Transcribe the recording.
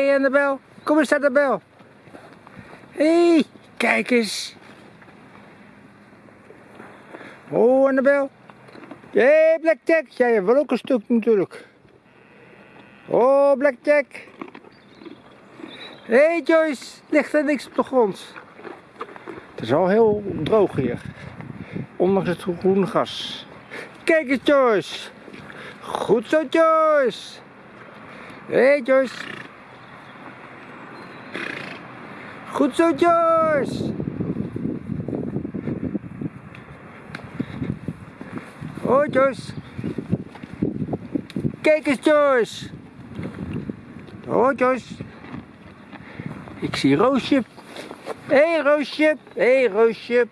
Hé Annabel, kom eens Annabel. Hé, hey, kijk eens. Oh Annabel. Hé hey, Blackjack, jij hebt wel ook een stuk natuurlijk. Oh Blackjack. Hé hey, Joyce, ligt er niks op de grond. Het is al heel droog hier. Ondanks het groene gas. Kijk eens Joyce. Goed zo Joyce. Hé hey, Joyce. Goed zo Joyce. Oh Joyce. Kijk eens Joyce. Oh Joyce. Ik zie Roosje. Hé hey, Roosje. Hé hey, Roosje.